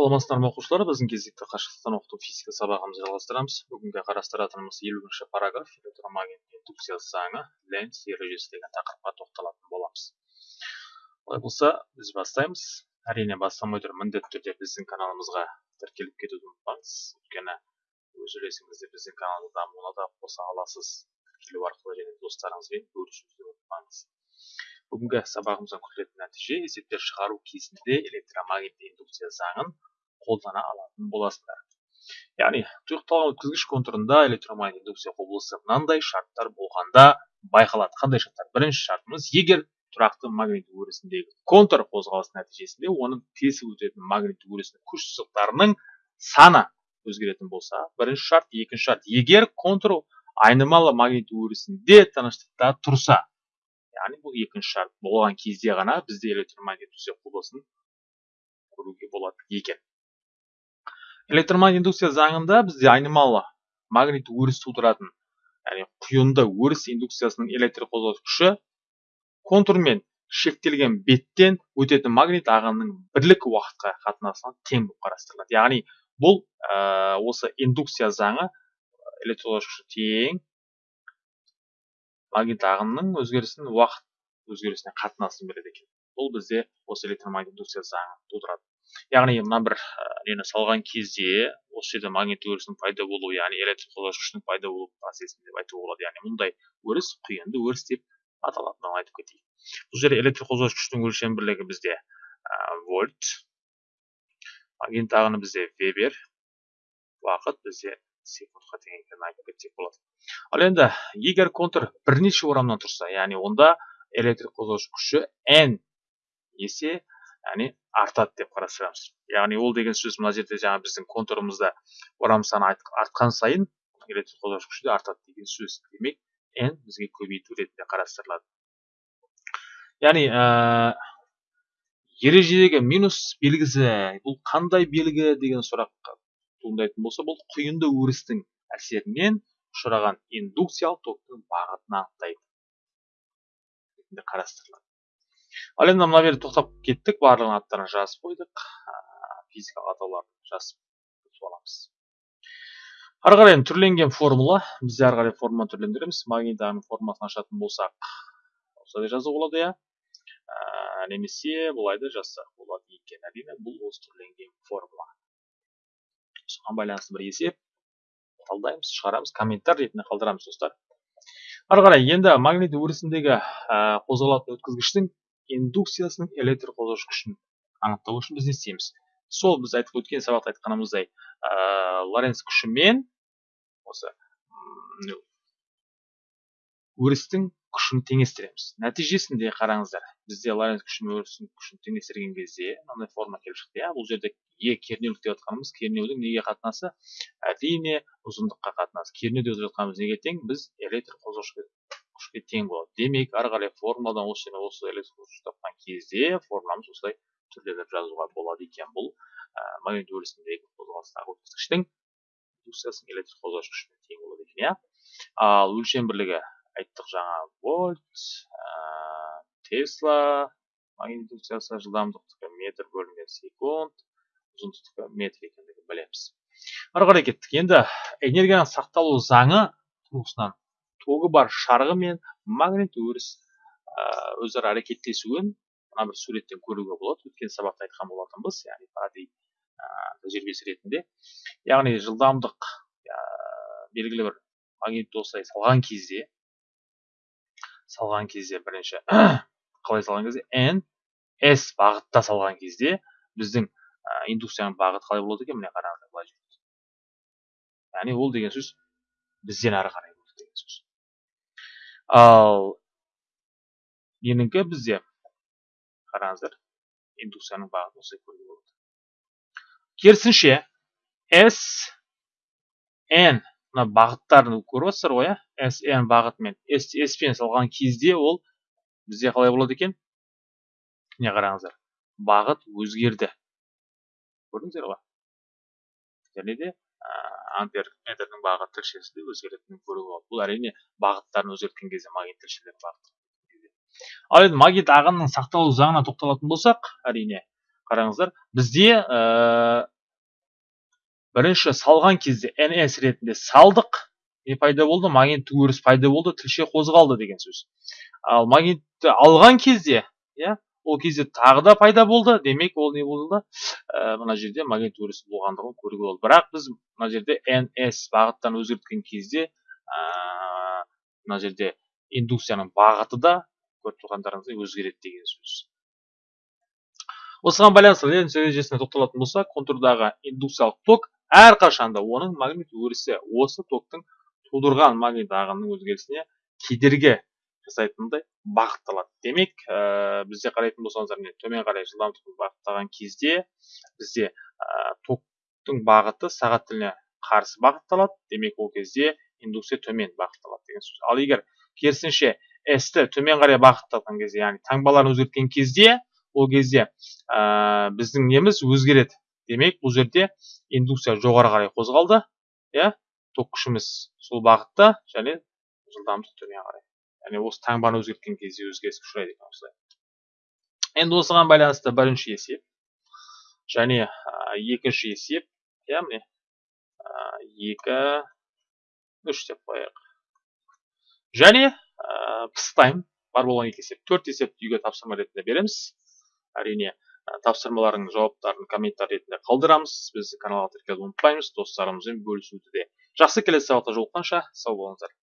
саламатсыздар ма оқушылар? біздің кезекті қашықтықтан оқыту физика сабағымызды жалғастырамыз. Бүгінгі қарастыратынымыз елуінші параграф. Электромагнит индукциясы заңы ленц ережесі деген тақырыпқа тоқталатын боламыз. Олай болса біз бастаймыз. Әрине бастамай тұрып міндетті түрде біздің каналымызға тіркеліп кетуді ұмытпаңыз. Өйткені өз үлесіңізді біздің каналдың дамуына да қоса аласыз. Тіркелу арқылы және достарыңызбен бөлісуді ұмытпаңыз. Бүгінгі сабағымыздан күтілетін нәтиже есептер шығару кезінде электромагнитті индукция заңын қолдана алатын боласыздар яғни тұйықталған өткізгіш контурында электромагнит индукция құбылысы мынандай шарттар болғанда байқалады. Қандай шарттар? Бірінші шартымыз егер тұрақты магнит өрісіндегі контур қозғалысы нәтижесінде оның тесіп өтетін магнит өрісінің күш сызықтарының саны өзгеретін болса бірінші шарт екінші шарт егер контур айнымалы магнит өрісінде тыныштықта тұрса яғни бұл екінші шарт болған кезде ғана бізде электромагнит құбылысын көруге болады екен. Электромагнит индукция заңында бізде айнымалы магнит өріс тудыратын яғни құйынды өріс индукциясының электр қозғалыс күші контурмен шектелген беттен өтетін магнит ағынының бірлік уақытқа қатынасына тең болып қарастырылады. Яғни бұл ә, осы индукция заңы электр тең магнит ағынының өзгерісін уақыт өзгерісіне қатынасын береді екен. Бұл бізде осы электромагнит индукция заңы тудырады. Яғни мына бір нені салған кезде осы жерде магнит өрісінің пайда болуы яғни электр күшінің пайда болу процесін деп айтуға болады. Яғни мұндай өріс құйынды өріс деп аталатынын айтып кетейік. Бұл жерде электр қозғаушы күштің өлшем бірлігі бізде вольт магнит ағыны бізде вебер уақыт бізде секундқа тең екенін айтып кетсек болады. Ал енді егер контур бірнеше орамнан тұрса яғни онда электр қозғаушы күші n есе яғни артады деп қарастырамыз. яғни ол деген сөз мына жерде жаңа біздің контурымызда орам саны артқан сайын электр қозғаушы күші де артады деген сөз. Демек n бізге көбейту ретінде қарастырылады. яғни ә, ережедегі минус белгісі бұл қандай белгі деген сұрақ туындайтын болса бұл құйынды өрістің әсерінен ұшыраған индукциялық токтың бағытын анықтайды. Қарастырылады. Ал енді мына жерде тоқтап кеттік. Барлығын аттарын жазып қойдық. Физикалық атауларын жазып аламыз. Ары қарай түрленген формула. Біз ары қарай формуланы түрлендіреміз. Магнитаның формуласын ашатын болсақ осылай жазуға болады иә? Немесе былай да жазсақ болады екен. Әрине бұл осы түрленген формула. Соған байланысты бір есеп талдаймыз шығарамыз комментар ретінде қалдырамыз достар. Ары қарай енді магнит өрісіндегі қозғалатын өткізгіштің индукциясының электр қозғаушы күшін анықтау үшін біз не істейміз? Сол біз айтып өткен сабақта айтқанымыздай ә, лоренц күшімен осы өрістің күшін теңестіреміз. Нәтижесінде қараңыздар бізде лоренц күші мен өрістің күшін теңестірген кезде мынандай форма келіп шықты иә? Бұл жерде е кернеулік деп жатқанымыз кернеудің неге қатынасы? Әрине ұзындыққа қатынасы. Кернеу деп жатқанымыз неге тең? Біз электр қозғаушы күшке тең болады. Демек ары қарай формуладан осы жерде осы электр қозғаушы тапқан кезде формуламыз осылай түрлендіріп жазуға болады екен. Бұл магнит өрісіндегі қозғалыстағы өткізгіштің индукциясының электр қозғаушы күшіне тең болады екен иә? Ал өлшем бірлігі айттық жаңа вольт ә, тесла индукциясы жылдамдықтікі метр бөлінген секунд ұзындықтікі метр екендігін білеміз. Ары қарай кеттік. Енді энергияның сақталу заңы тұрғысынан тогы бар шарғы мен магнит өріс өзара әрекеттесуін мына бір суреттен көруге болады. Өткен сабақта айтқан болатынбыз яғни тәжірибесі ретінде. Яғни жылдамдық белгілі бір магнитті осылай салған кезде салған кезде бірінші қалай салған кезде? N s бағытта салған кезде біздің индукцияның бағыты қалай болады екен? Міне қараңыздар былай яғни ол деген сөз бізден ары қарай ал ненікі бізде қараңыздар индукцияның бағытын осылай көруге болады. Керісінше s n мына бағыттарын көріп отырсыздар ғой иә sn бағытымен s пен салған кезде ол бізде қалай болады екен? Міне қараңыздар бағыт өзгерді. Көрдіңіздер ғой? Және де ампер метрдің бағыт тілшесі өзгеретінін көруге болады бұл әрине бағыттарын өзгерткен кезде магнит тілшелері бағыт ал енді магнит ағынның сақталу заңына тоқталатын болсақ әрине қараңыздар бізде ә, бірінші салған кезде ns ретінде салдық не пайда болды? Магниттік өріс пайда болды тілше қозғалды деген сөз. Ал магнитті алған кезде иә ол кезде тағы да пайда болды. Демек ол не болды ә, мына жерде магнит өрісі болғандығын көруге болды бірақ біз мына жерде ns бағыттан өзгерткен кезде ә, мына жерде индукцияның бағыты да көріп тұрғандарыңыздай өзгереді деген сөз. Осыған байланысты ленц ережесіне тоқталатын болсақ контурдағы индукциялық ток әрқашанда оның магнит өрісі осы токтың тудырған магнит ағынының өзгерісіне кедергі жасайтындай бағытталады демек ә, бізде қарайтын болсаңыздар міне төмен қарай жылдамдықты бағыттаған кезде бізде ә, токтың бағыты сағат тіліне қарсы бағытталады. Демек ол кезде индукция төмен бағытталады деген сөз. Ал егер керісінше с ті төмен қарай бағытталған кезде яғни таңбаларын өзгерткен кезде ол кезде ә, біздің неміз өзгереді. Демек бұл жерде индукция жоғары қарай қозғалды иә ток күшіміз сол бағытта және жылдамдық төмен қарай. Яғни осы таңбаны өзгерткен кезде өзгеріске ұшырайды екен осылай. Енді осыған байланысты бірінші есеп және екінші есеп иә міне екі үш деп қояйық. Және пыстайм бар болған екі есеп. Төрт есепті үйге тапсырма ретінде береміз. Әрине тапсырмалардың жауаптарын комментарий ретінде қалдырамыз. Біз каналға тіркелуді ұмытпаймыз. Достарымызбен бөлісуді де жақсы келесі сабақта жолыққанша сау болыңыздар.